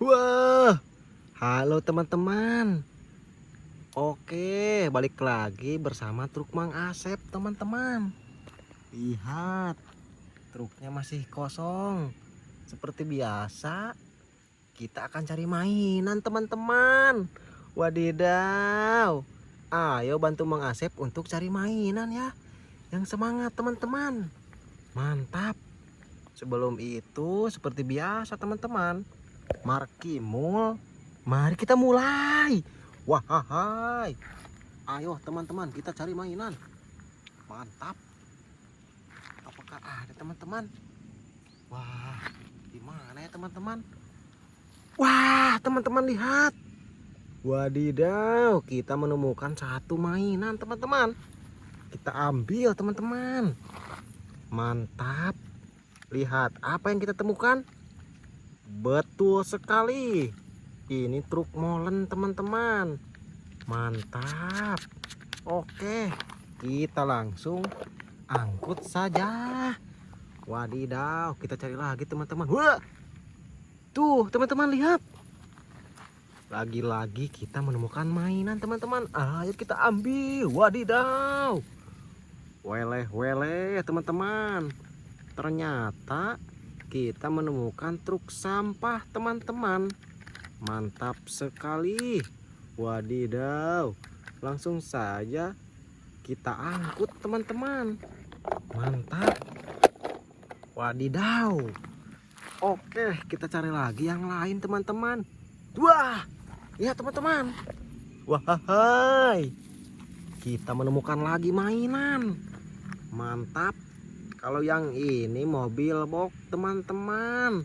Wah, halo teman-teman. Oke, balik lagi bersama truk Mang Asep, teman-teman. Lihat, truknya masih kosong. Seperti biasa, kita akan cari mainan, teman-teman. Wadidaw. Ayo bantu Mang Asep untuk cari mainan ya. Yang semangat, teman-teman. Mantap. Sebelum itu, seperti biasa, teman-teman Markimul. Mari kita mulai. Wah, hai. Ayo teman-teman kita cari mainan. Mantap. Apakah ada teman-teman? Wah, di mana ya teman-teman? Wah, teman-teman lihat. Wadidaw, kita menemukan satu mainan teman-teman. Kita ambil teman-teman. Mantap. Lihat apa yang kita temukan? Betul sekali. Ini truk molen teman-teman. Mantap. Oke, kita langsung angkut saja. Wadidaw, kita cari lagi teman-teman. Wah. Tuh, teman-teman lihat. Lagi-lagi kita menemukan mainan teman-teman. Ayo kita ambil. Wadidaw. Weleh, weleh teman-teman. Ternyata kita menemukan truk sampah teman-teman. Mantap sekali. Wadidaw. Langsung saja kita angkut teman-teman. Mantap. Wadidaw. Oke kita cari lagi yang lain teman-teman. Wah! Ya teman-teman. Wah hai kita menemukan lagi mainan. Mantap kalau yang ini mobil box teman-teman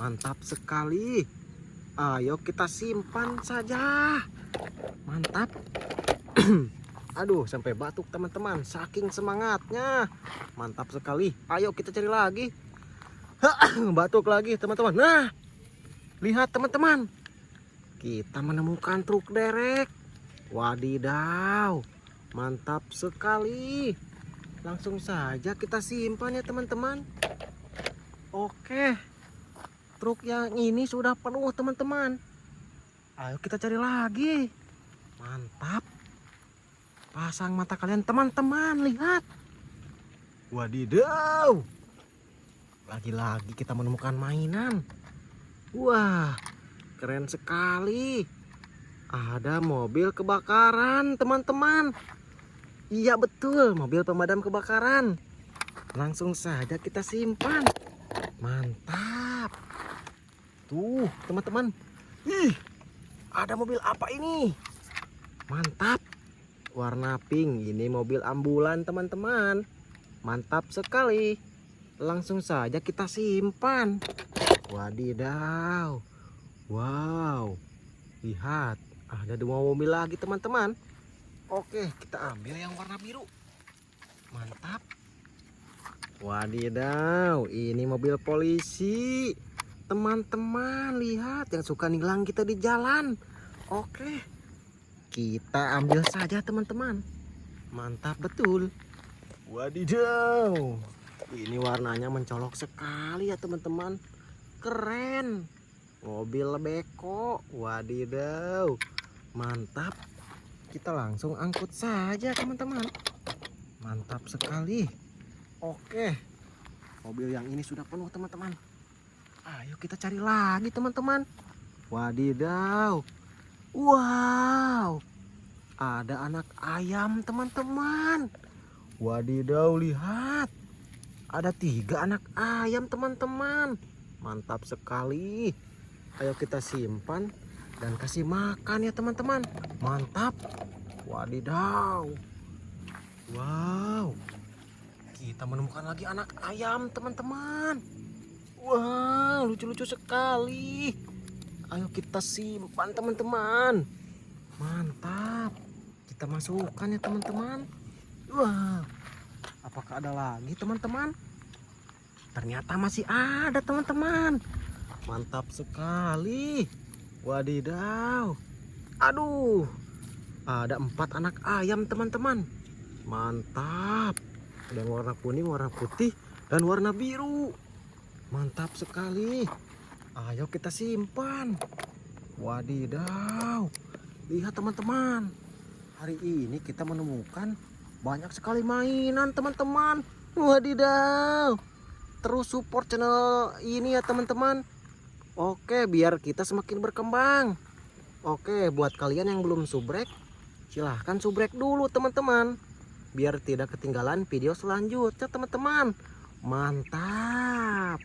mantap sekali. Ayo kita simpan saja. Mantap. Aduh sampai batuk teman-teman. Saking semangatnya. Mantap sekali. Ayo kita cari lagi. Batuk lagi teman-teman. Nah lihat teman-teman. Kita menemukan truk derek. Wadidaw mantap sekali langsung saja kita simpan ya teman-teman. Oke. Truk yang ini sudah penuh teman-teman. Ayo kita cari lagi. Mantap. Pasang mata kalian teman-teman. Lihat. Wadidaw. Lagi-lagi kita menemukan mainan. Wah keren sekali. Ada mobil kebakaran teman-teman Iya betul, mobil pemadam kebakaran. Langsung saja kita simpan. Mantap. Tuh, teman-teman. Ih, ada mobil apa ini? Mantap. Warna pink. Ini mobil ambulan, teman-teman. Mantap sekali. Langsung saja kita simpan. Wadidaw. Wow. Lihat, ada dua mobil lagi, teman-teman. Oke, kita ambil yang warna biru. Mantap. Wadidaw, ini mobil polisi. Teman-teman, lihat yang suka nilang kita di jalan. Oke. Kita ambil saja, teman-teman. Mantap betul. Wadidaw. Ini warnanya mencolok sekali ya, teman-teman. Keren. Mobil beko. Wadidaw. Mantap kita langsung angkut saja teman-teman. Mantap sekali. Oke. Mobil yang ini sudah penuh teman-teman. Ayo kita cari lagi teman-teman. Wadidaw. Wow. Ada anak ayam teman-teman. Wadidaw lihat. Ada tiga anak ayam teman-teman. Mantap sekali. Ayo kita simpan dan kasih makan ya teman-teman. Mantap. Wadidaw. Wow. Kita menemukan lagi anak ayam teman-teman. Wow lucu-lucu sekali. Ayo kita simpan teman-teman. Mantap. Kita masukkan ya teman-teman. Wow. Apakah ada lagi teman-teman? Ternyata masih ada teman-teman. Mantap sekali Wadidaw. Aduh. Ada empat anak ayam teman-teman. Mantap. Ada yang warna kuning, warna putih, dan warna biru. Mantap sekali. Ayo kita simpan. Wadidaw. Lihat teman-teman. Hari ini kita menemukan banyak sekali mainan teman-teman. Wadidaw. Terus support channel ini ya teman-teman. Oke, biar kita semakin berkembang. Oke, buat kalian yang belum subrek, silahkan subrek dulu teman-teman. Biar tidak ketinggalan video selanjutnya teman-teman. Mantap.